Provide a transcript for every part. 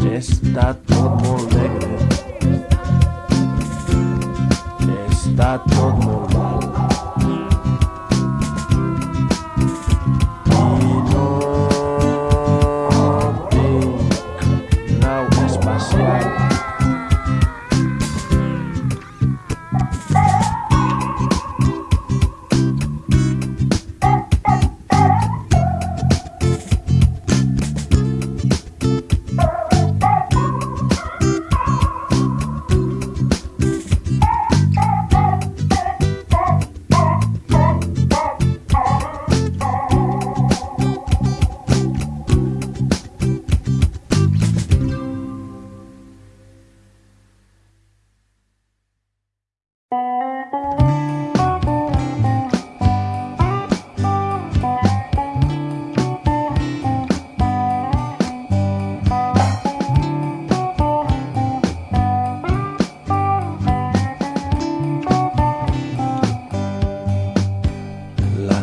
Està tot molt negre. Està La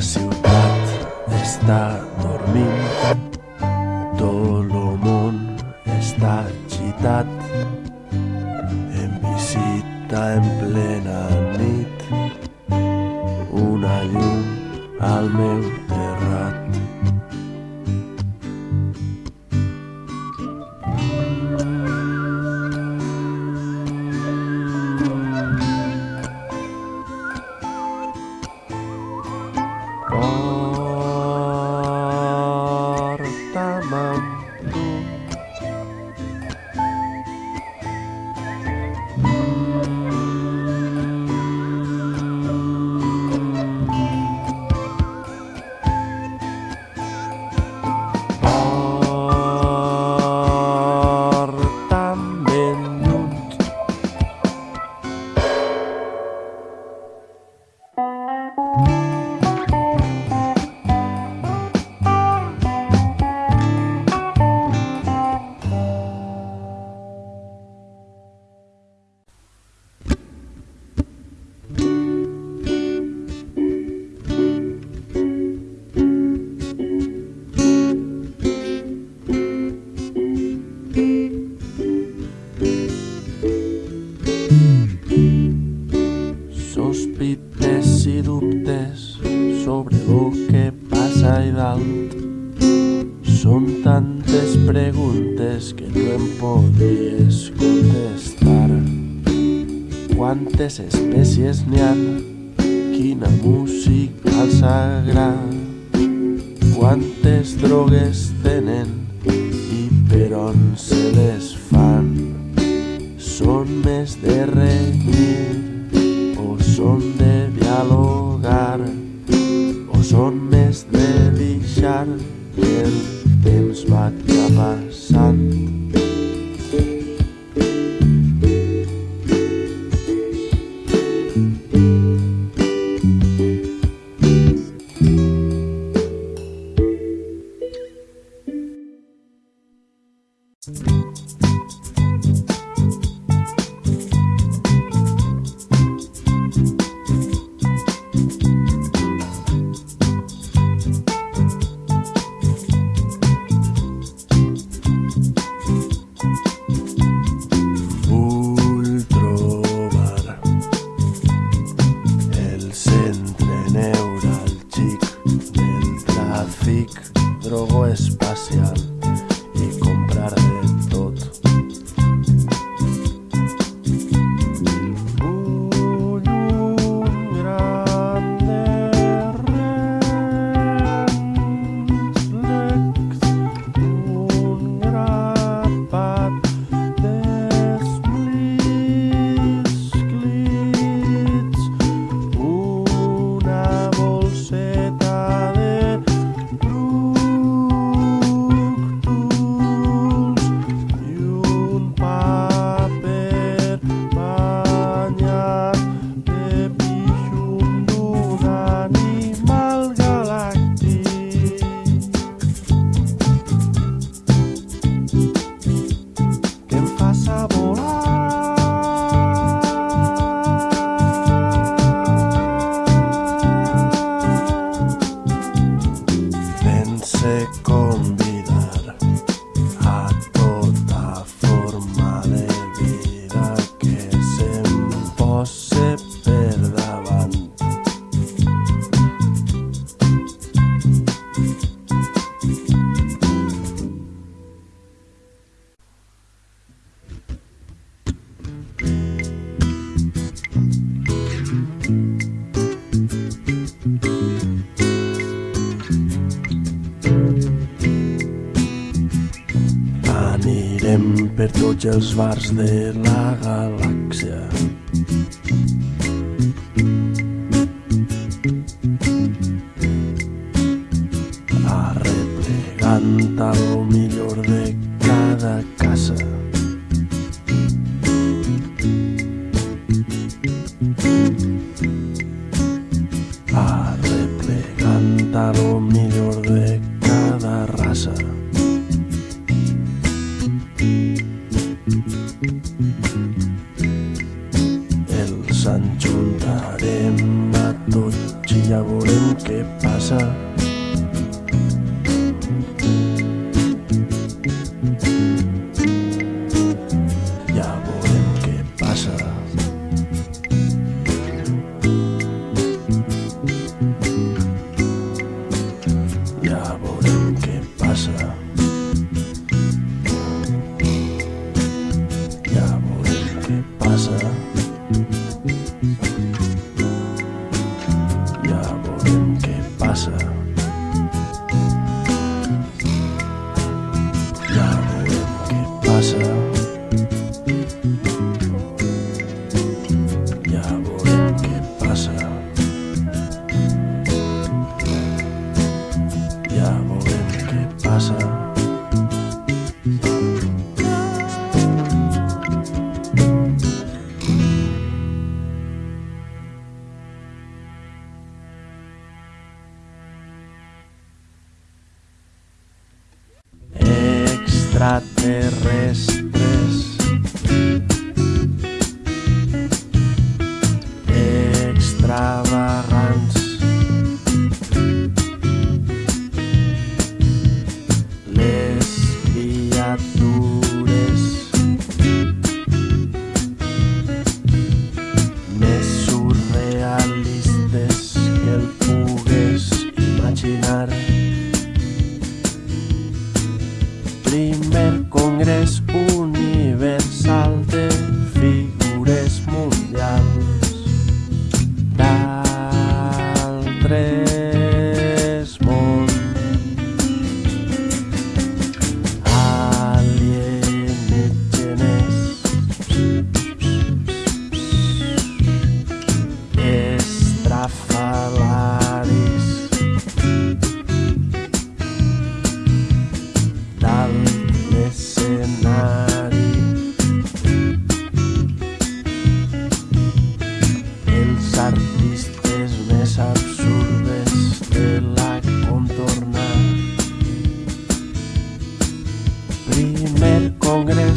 ciutat està dormint, Són tantes preguntes que no em podries contestar. Quantes espècies n'hi ha? Quina música els agrada? Quantes drogues tenen i per on se les fan? Són més de renyir o són de centre neural chic del trafic drogo darling. Per tots els bars de la galàxia. Les criatures més surrealistes que el pugues imaginar. Primer Congrés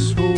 last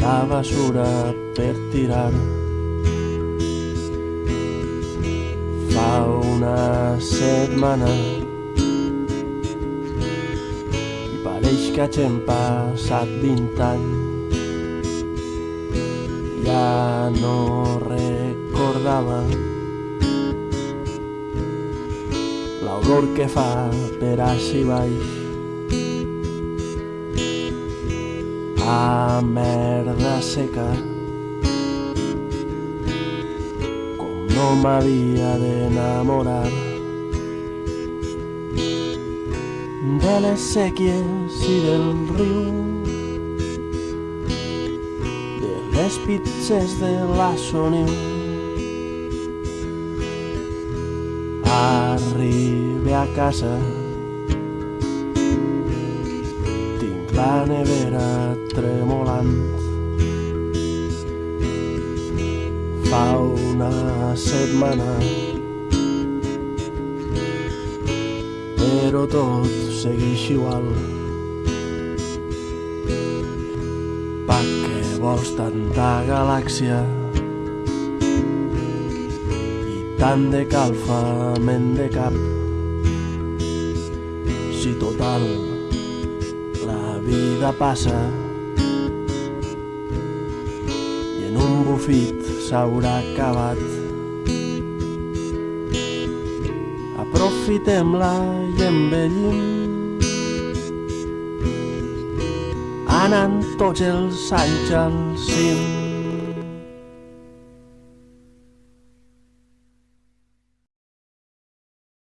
la basura per tirar. Fa una setmana i pareix que hagin passat 20 anys. Ja no recordava l'olor que fa per així baix. A merda seca com no m'havia d'enamorar de les sèquies i del riu de les pizzas de la Soniu. Arribe a casa, la nevera tremolant. Fa una setmana però tot segueix igual. Pa què vols tanta galàxia i tant de calfament de cap? Si total vida passa i en un bufit s'haurà acabat. aprofitem-la i envellim. Anant tots els anys al cim